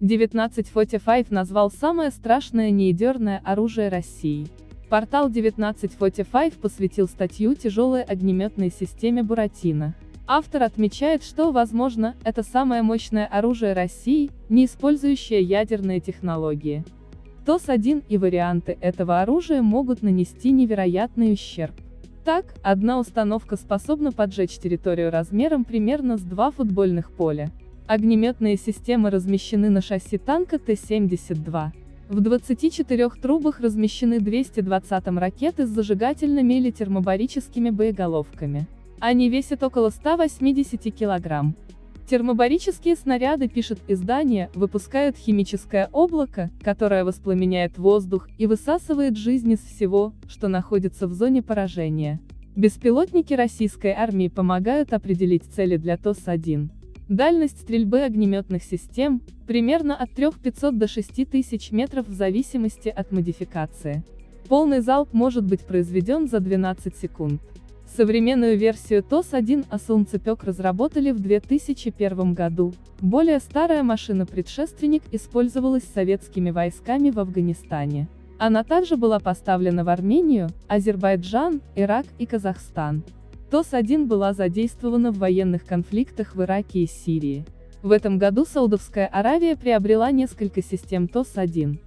1945 назвал самое страшное неядерное оружие России. Портал 1945 посвятил статью тяжелой огнеметной системе «Буратино». Автор отмечает, что, возможно, это самое мощное оружие России, не использующее ядерные технологии. ТОС-1 и варианты этого оружия могут нанести невероятный ущерб. Так, одна установка способна поджечь территорию размером примерно с два футбольных поля. Огнеметные системы размещены на шасси танка Т-72. В 24 трубах размещены 220 ракеты с зажигательными или термобарическими боеголовками. Они весят около 180 килограмм. Термобарические снаряды, пишет издание, выпускают химическое облако, которое воспламеняет воздух и высасывает жизнь из всего, что находится в зоне поражения. Беспилотники российской армии помогают определить цели для ТОС-1. Дальность стрельбы огнеметных систем – примерно от 3500 до 6000 метров в зависимости от модификации. Полный залп может быть произведен за 12 секунд. Современную версию ТОС-1 а «Солнцепек» разработали в 2001 году. Более старая машина-предшественник использовалась советскими войсками в Афганистане. Она также была поставлена в Армению, Азербайджан, Ирак и Казахстан. ТОС-1 была задействована в военных конфликтах в Ираке и Сирии. В этом году Саудовская Аравия приобрела несколько систем ТОС-1.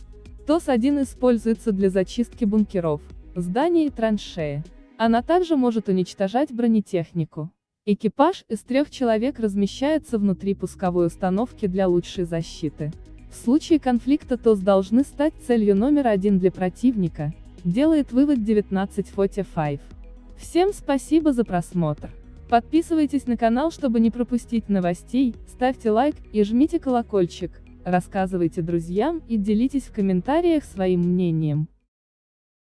ТОС-1 используется для зачистки бункеров, зданий и траншеи. Она также может уничтожать бронетехнику. Экипаж из трех человек размещается внутри пусковой установки для лучшей защиты. В случае конфликта ТОС должны стать целью номер один для противника, делает вывод 1945. Всем спасибо за просмотр. Подписывайтесь на канал, чтобы не пропустить новостей, ставьте лайк и жмите колокольчик, рассказывайте друзьям и делитесь в комментариях своим мнением.